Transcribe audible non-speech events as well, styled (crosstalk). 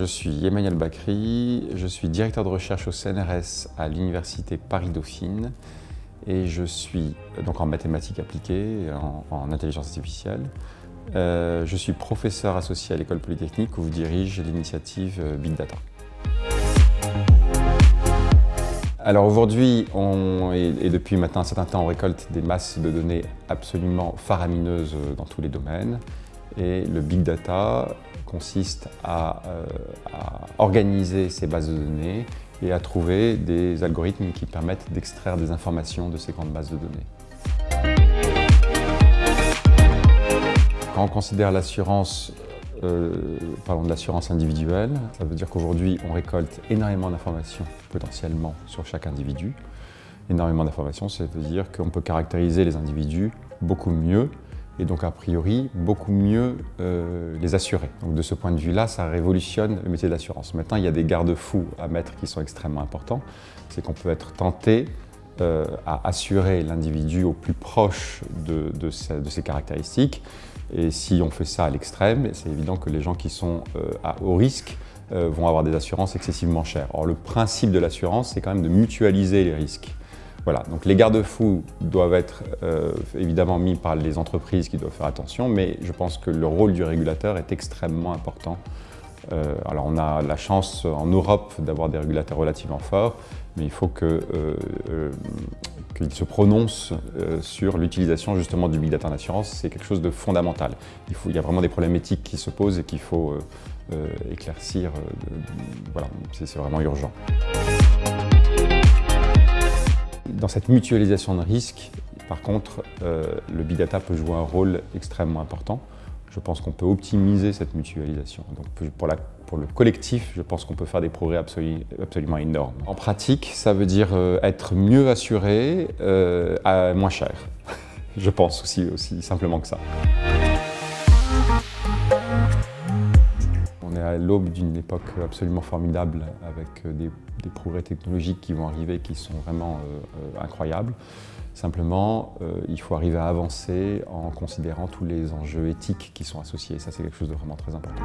je suis Emmanuel Bacry, je suis directeur de recherche au CNRS à l'Université Paris-Dauphine et je suis donc en mathématiques appliquées, en, en intelligence artificielle. Euh, je suis professeur associé à l'école polytechnique où je dirige l'initiative euh, Big Data. Alors aujourd'hui, et, et depuis maintenant un certain temps, on récolte des masses de données absolument faramineuses dans tous les domaines. Et le Big Data consiste à, euh, à, organiser ces bases de données et à trouver des algorithmes qui permettent d'extraire des informations de ces grandes bases de données. Quand on considère l'assurance, euh, parlons de l'assurance individuelle, ça veut dire qu'aujourd'hui on récolte énormément d'informations potentiellement sur chaque individu. Énormément d'informations, ça veut dire qu'on peut caractériser les individus beaucoup mieux et donc a priori beaucoup mieux euh, les assurer. De ce point de vue-là, ça révolutionne le métier de l'assurance. Maintenant, il y a des garde-fous à mettre qui sont extrêmement importants. C'est qu'on peut être tenté euh, à assurer l'individu au plus proche de, ses caractéristiques. Et si on fait ça à l'extrême, c'est évident que les gens qui sont euh, à haut risque vont avoir des assurances excessivement chères. Or, le principe de l'assurance, c'est quand même de mutualiser les risques. Voilà, donc les garde-fous doivent être euh, évidemment mis par les entreprises qui doivent faire attention, mais je pense que le rôle du régulateur est extrêmement important. Euh, alors on a la chance en Europe d'avoir des régulateurs relativement forts, mais il faut qu'ils euh, euh, se prononcent sur l'utilisation justement du big data en assurance. C'est quelque chose de fondamental. Il, il y a vraiment des problèmes éthiques qui se posent et qu'il faut éclaircir. voilà, c'est vraiment urgent dans cette mutualisation de risques, par contre, euh, le big data peut jouer un rôle extrêmement important. Je pense qu'on peut optimiser cette mutualisation. Donc pour, le collectif, je pense qu'on peut faire des progrès absolu, absolument énormes. En pratique, ça veut dire euh, être mieux assuré euh, à moins cher. (laughs) je pense aussi simplement que ça. L'aube d'une époque absolument formidable avec des, des, progrès technologiques qui vont arriver qui sont vraiment euh, euh, incroyables. Simplement, euh, il faut arriver à avancer en considérant tous les enjeux éthiques qui sont associés. Ça, c'est quelque chose de vraiment très important.